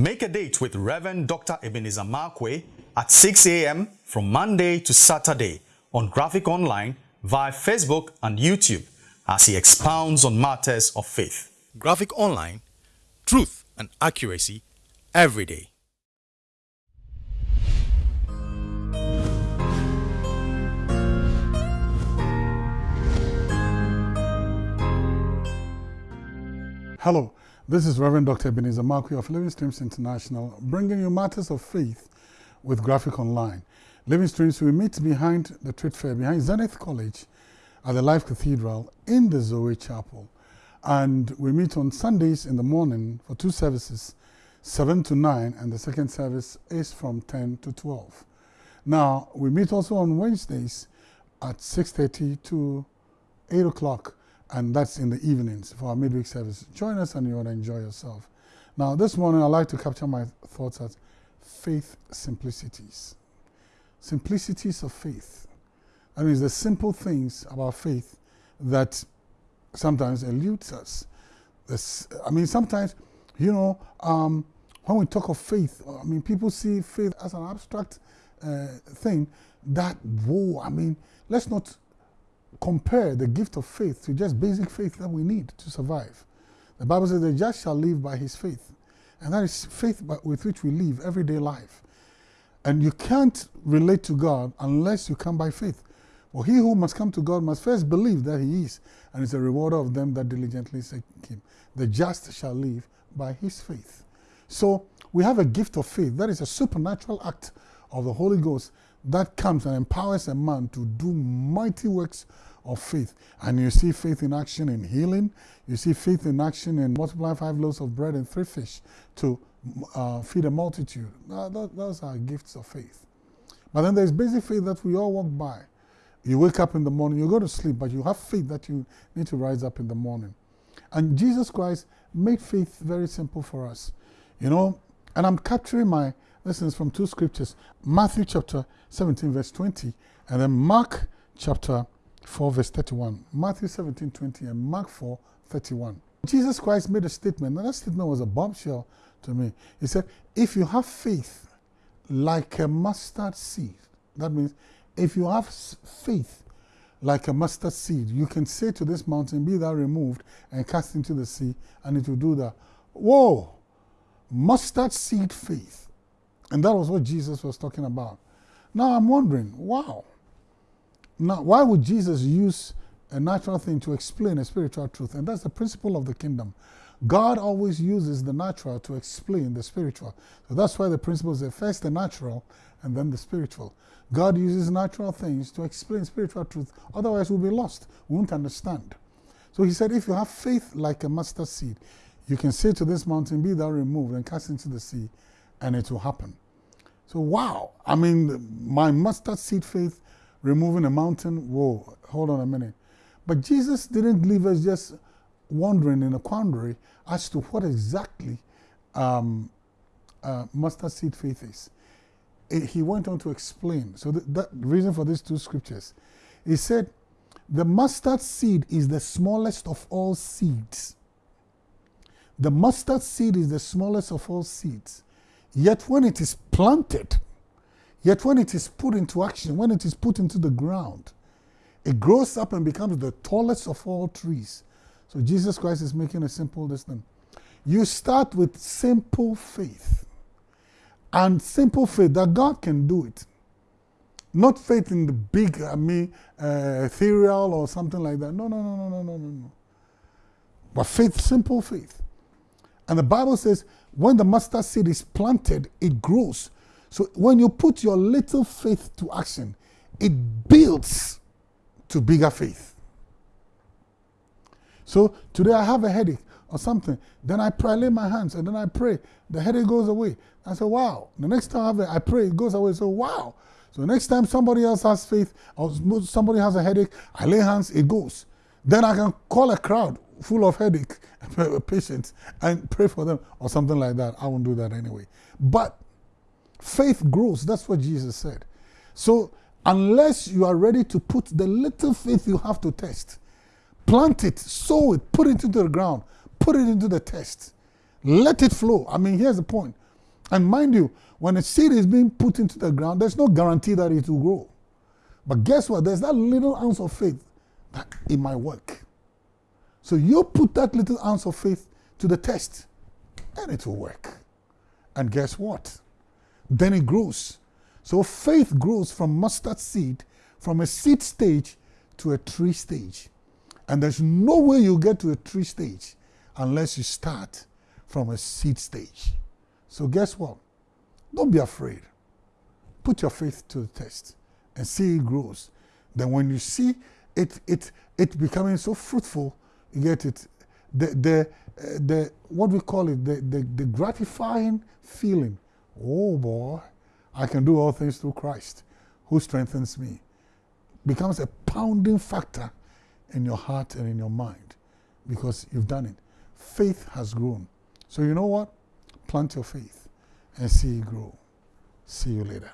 Make a date with Reverend Dr. Ebenezer Markwei at 6 a.m. from Monday to Saturday on Graphic Online via Facebook and YouTube as he expounds on matters of faith. Graphic Online, truth and accuracy every day. Hello, this is Reverend Dr. Ebenezer Markwei of Living Streams International, bringing you matters of faith with Graphic Online. Living Streams, we meet behind the trade fair, behind Zenith College at the Life Cathedral in the Zoe Chapel. And we meet on Sundays in the morning for two services, 7 to 9, and the second service is from 10 to 12. Now, we meet also on Wednesdays at 6.30 to 8 o'clock and that's in the evenings for our midweek service. Join us and you will enjoy yourself. Now, this morning I'd like to capture my thoughts as faith simplicities. Simplicities of faith. That means the simple things about faith that sometimes eludes us. This, I mean, sometimes, you know, um, when we talk of faith, I mean, people see faith as an abstract uh, thing that, whoa, I mean, let's not compare the gift of faith to just basic faith that we need to survive. The Bible says the just shall live by his faith. And that is faith with which we live everyday life. And you can't relate to God unless you come by faith. For he who must come to God must first believe that he is, and is a rewarder of them that diligently seek him. The just shall live by his faith. So we have a gift of faith. That is a supernatural act of the Holy Ghost that comes and empowers a man to do mighty works of faith. And you see faith in action in healing. You see faith in action in multiplying five loaves of bread and three fish to uh, feed a multitude. Uh, those are gifts of faith. But then there's basic faith that we all walk by. You wake up in the morning, you go to sleep, but you have faith that you need to rise up in the morning. And Jesus Christ made faith very simple for us. You know, and I'm capturing my lessons from two scriptures Matthew chapter 17, verse 20, and then Mark chapter 4, verse 31. Matthew 17, 20, and Mark 4, 31. Jesus Christ made a statement, and that statement was a bombshell to me. He said, If you have faith like a mustard seed, that means if you have faith like a mustard seed, you can say to this mountain, Be thou removed and cast into the sea, and it will do that. Whoa! Mustard seed faith. And that was what Jesus was talking about. Now I'm wondering, wow. Now, why would Jesus use a natural thing to explain a spiritual truth? And that's the principle of the kingdom. God always uses the natural to explain the spiritual. So that's why the principle is first the natural and then the spiritual. God uses natural things to explain spiritual truth. Otherwise, we'll be lost. We won't understand. So he said, if you have faith like a mustard seed, you can say to this mountain, Be thou removed and cast into the sea, and it will happen. So, wow. I mean, my mustard seed faith removing a mountain, whoa, hold on a minute. But Jesus didn't leave us just wondering in a quandary as to what exactly um, uh, mustard seed faith is. It, he went on to explain. So, the, the reason for these two scriptures, he said, the mustard seed is the smallest of all seeds. The mustard seed is the smallest of all seeds. Yet when it is planted, yet when it is put into action, when it is put into the ground, it grows up and becomes the tallest of all trees. So Jesus Christ is making a simple lesson. You start with simple faith. And simple faith that God can do it. Not faith in the big, I mean, uh, ethereal or something like that. No, no, no, no, no, no, no. But faith, simple faith. And the Bible says when the mustard seed is planted, it grows. So when you put your little faith to action, it builds to bigger faith. So today I have a headache or something. Then I pray, I lay my hands, and then I pray. The headache goes away. I say, wow. The next time I, I pray, it goes away. So, wow. So next time somebody else has faith or somebody has a headache, I lay hands, it goes. Then I can call a crowd full of headache patients and pray for them or something like that. I won't do that anyway. But faith grows. That's what Jesus said. So unless you are ready to put the little faith you have to test, plant it, sow it, put it into the ground, put it into the test, let it flow. I mean, here's the point. And mind you, when a seed is being put into the ground, there's no guarantee that it will grow. But guess what? There's that little ounce of faith that it might work. So you put that little ounce of faith to the test and it will work. And guess what? Then it grows. So faith grows from mustard seed, from a seed stage to a tree stage. And there's no way you get to a tree stage unless you start from a seed stage. So guess what? Don't be afraid. Put your faith to the test and see it grows. Then when you see it, it, it becoming so fruitful, you get it. The, the, uh, the what we call it, the, the, the gratifying feeling. Oh boy, I can do all things through Christ who strengthens me. Becomes a pounding factor in your heart and in your mind because you've done it. Faith has grown. So you know what? Plant your faith and see it grow. See you later.